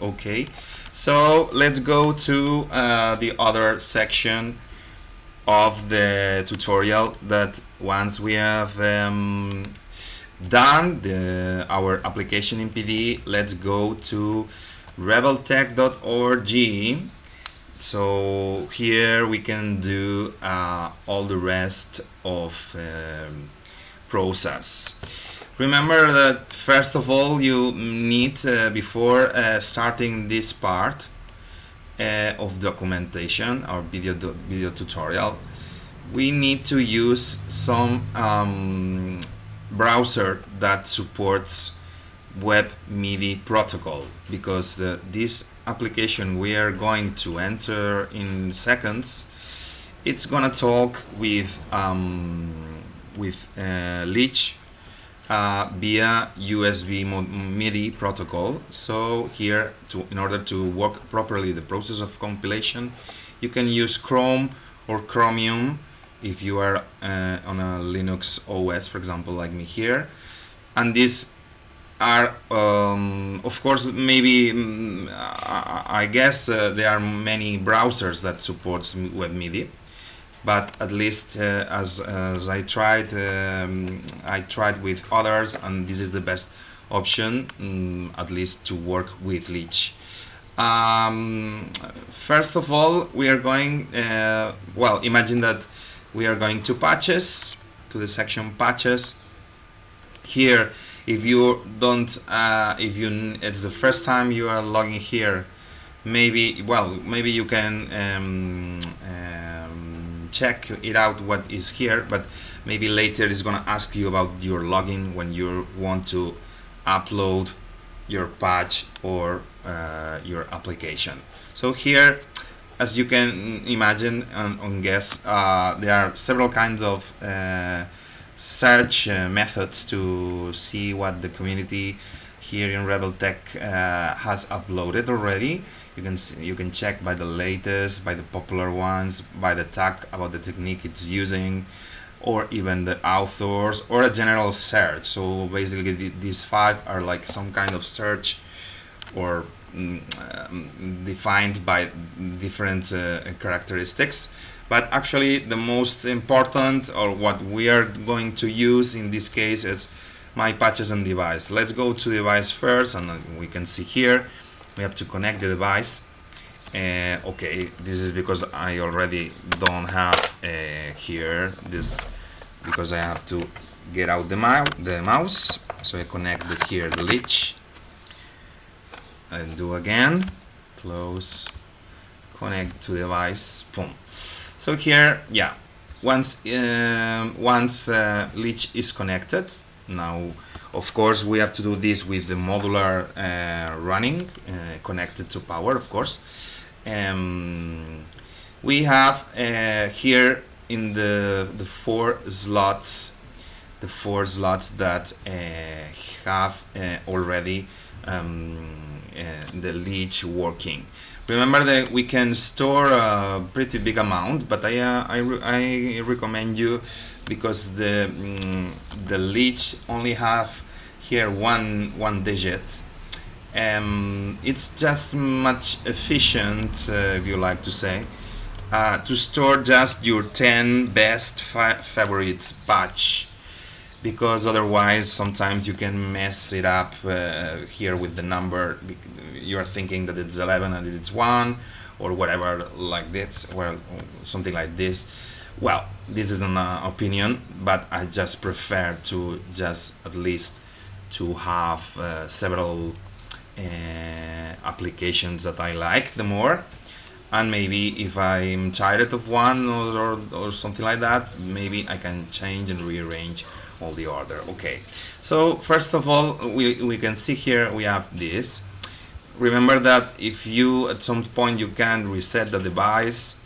okay. So let's go to uh, the other section of the tutorial that once we have um, done the, our application in PD let's go to rebeltech.org so here we can do uh, all the rest of um, process remember that first of all you need uh, before uh, starting this part uh, of documentation or video video tutorial we need to use some um, browser that supports web MIDI protocol because the, this application we are going to enter in seconds it's gonna talk with um, with uh, Lich uh, via USB MIDI protocol. So here to in order to work properly the process of compilation you can use Chrome or Chromium if you are uh, on a Linux OS for example like me here. And this are um, of course maybe um, I, guess uh, there are many browsers that supports web MIDI but at least uh, as, as I tried um, I tried with others and this is the best option um, at least to work with Lich um, first of all we are going uh, well imagine that we are going to patches to the section patches. Here if you don't uh, if you it's the first time you are logging here maybe well maybe you can um, um, check it out what is here but maybe later it's gonna ask you about your login when you want to upload your patch or uh, your application so here as you can imagine and, guess uh, there are several kinds of uh, search uh, methods to see what the community here in Rebel Tech uh, has uploaded already. You can see, you can check by the latest, by the popular ones, by the tag about the technique it's using, or even the authors or a general search. So basically, these five are like some kind of search or mm, um, defined by different uh, characteristics. But actually the most important or what we are going to use in this case is my patches and device. Let's go to device first and we can see here we have to connect the device. Uh, okay this is because I already don't have uh, here this because I have to get out the, the mouse. So I connect the, here the Lich. And do again. Close. Connect to device. Boom. So here, yeah, once uh, once uh, Lich is connected, now of course we have to do this with the modular uh, running uh, connected to power, of course. Um, we have uh, here in the the four slots, the four slots that uh, have already um, the Lich working. Remember that we can store a pretty big amount, but I, uh, I, re I, recommend you because the, mm, the Lich only have here one, one digit. Um, it's just much efficient, uh, if you like to say, uh, to store just your 10 best favorites batch because otherwise sometimes you can mess it up uh, here with the number. You're thinking that it's 11 and it's 1 or whatever like this well something like this. Well this is an uh, opinion but I just prefer to just at least to have uh, several uh, applications that I like the more. And maybe if I'm tired of one or, or, or something like that maybe I can change and rearrange all the order. Okay. So first of all we, we can see here we have this. Remember that if you at some point you can reset the device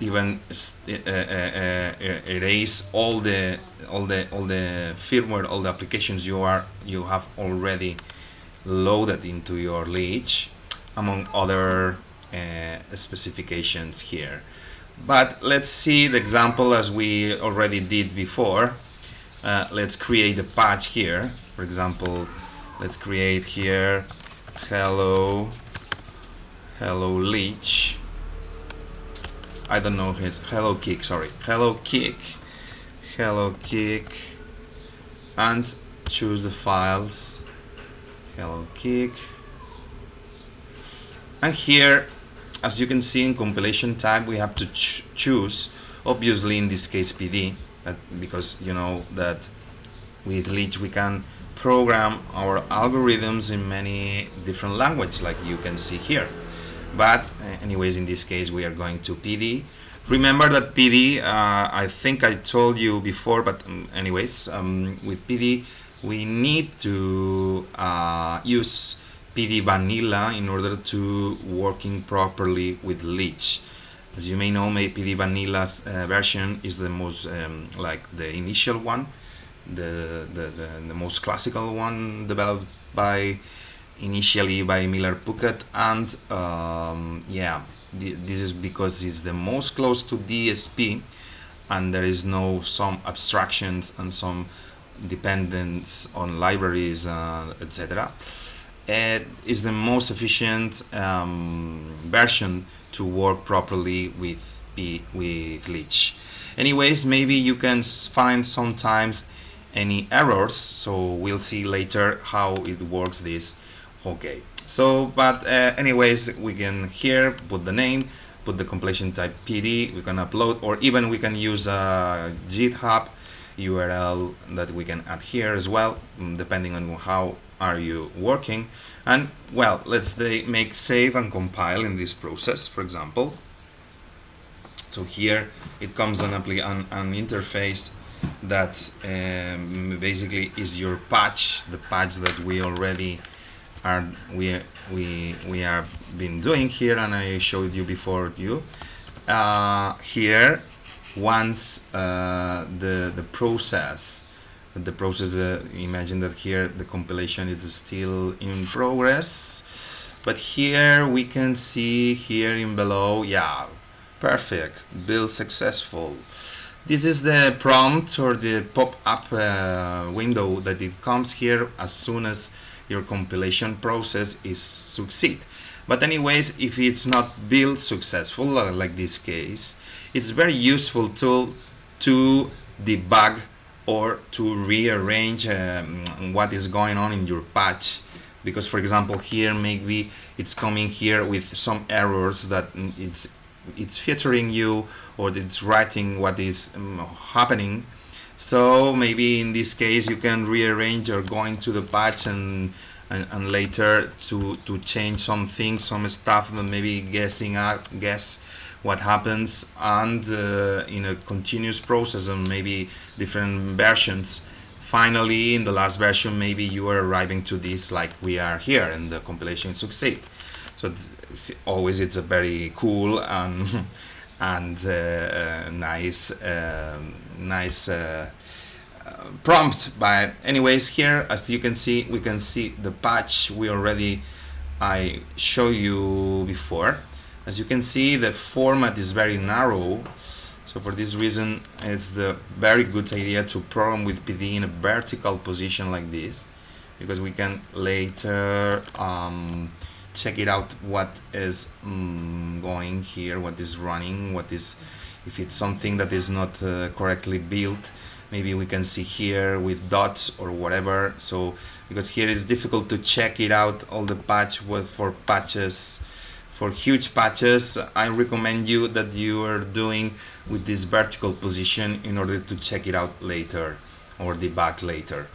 even uh, uh, uh, erase all the all the all the firmware all the applications you are you have already loaded into your Lich among other uh, specifications here. But let's see the example as we already did before uh, let's create a patch here. For example let's create here hello hello Lich. I don't know his hello kick sorry. Hello kick hello kick and choose the files. Hello kick. And here as you can see in compilation type we have to ch choose obviously in this case PD because you know that with Lich we can program our algorithms in many different languages like you can see here. But uh, anyways in this case we are going to PD remember that PD uh, I think I told you before but um, anyways um, with PD we need to uh, use PD vanilla in order to working properly with Lich as you may know my PD vanilla's uh, version is the most um, like the initial one the, the, the, the most classical one developed by initially by Miller Puckette and um, yeah this is because it's the most close to DSP and there is no some abstractions and some dependence on libraries uh, etc is the most efficient um, version to work properly with with Lich anyways maybe you can find sometimes any errors so we'll see later how it works this okay so but uh, anyways we can here put the name put the completion type PD we can upload or even we can use a github URL that we can add here as well mm, depending on how are you working and well let's make save and compile in this process for example so here it comes on an, an interface that um, basically is your patch, the patch that we already are we we we have been doing here, and I showed you before you. Uh, here, once uh, the the process, the process. Uh, imagine that here the compilation is still in progress, but here we can see here in below, yeah, perfect, build successful. This is the prompt or the pop-up uh, window that it comes here as soon as your compilation process is succeed. But anyways, if it's not built successful, uh, like this case, it's a very useful tool to debug or to rearrange um, what is going on in your patch. Because for example here maybe it's coming here with some errors that it's it's featuring you or it's writing what is um, happening. So maybe in this case you can rearrange or going to the patch and, and, and later to to change some things some stuff and maybe guessing at guess what happens and uh, in a continuous process and maybe different versions. Finally in the last version maybe you are arriving to this like we are here and the compilation succeed. So always it's a very cool and and uh, uh, nice um, nice uh, prompt. But anyways here as you can see we can see the patch we already I show you before as you can see the format is very narrow so for this reason it's the very good idea to program with PD in a vertical position like this because we can later um, check it out what is um, going here what is running what is if it's something that is not uh, correctly built maybe we can see here with dots or whatever. So because here it's difficult to check it out all the patch for patches for huge patches I recommend you that you are doing with this vertical position in order to check it out later or debug later.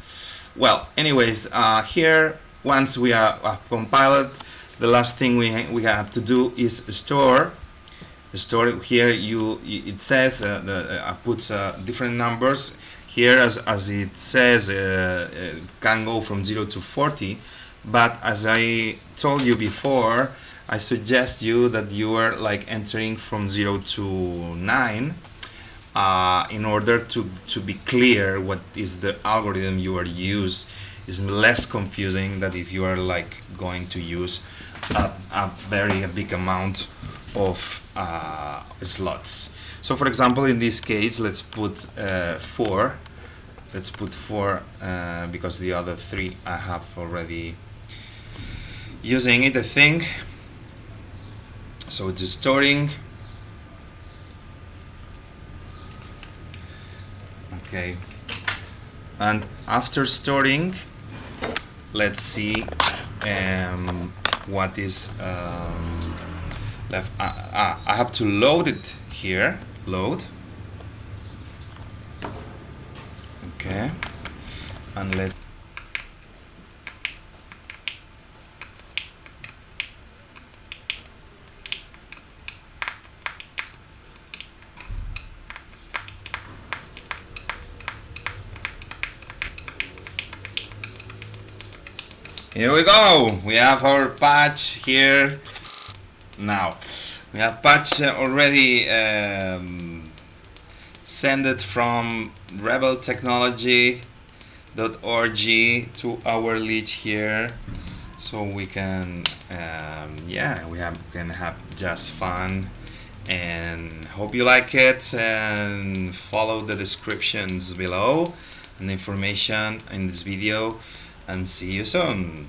Well anyways uh, here once we are uh, compiled the last thing we, we have to do is store store here. You it says uh, the, uh, puts uh, different numbers here as, as it says uh, uh, can go from 0 to 40 but as I told you before I suggest you that you are like entering from 0 to 9 uh, in order to, to be clear what is the algorithm you are use is less confusing than if you are like going to use a, a very big amount of uh, slots. So for example, in this case, let's put uh, four. Let's put four uh, because the other three I have already using it, I think. So it's storing. Okay. And after storing let's see um, what is um, left ah, I have to load it here. Load. Okay. And let Here we go. We have our patch here. Now, we have patch already um, send it from rebeltechnology.org to our lead here so we can um, yeah we have can have just fun and hope you like it and follow the descriptions below and information in this video and see you soon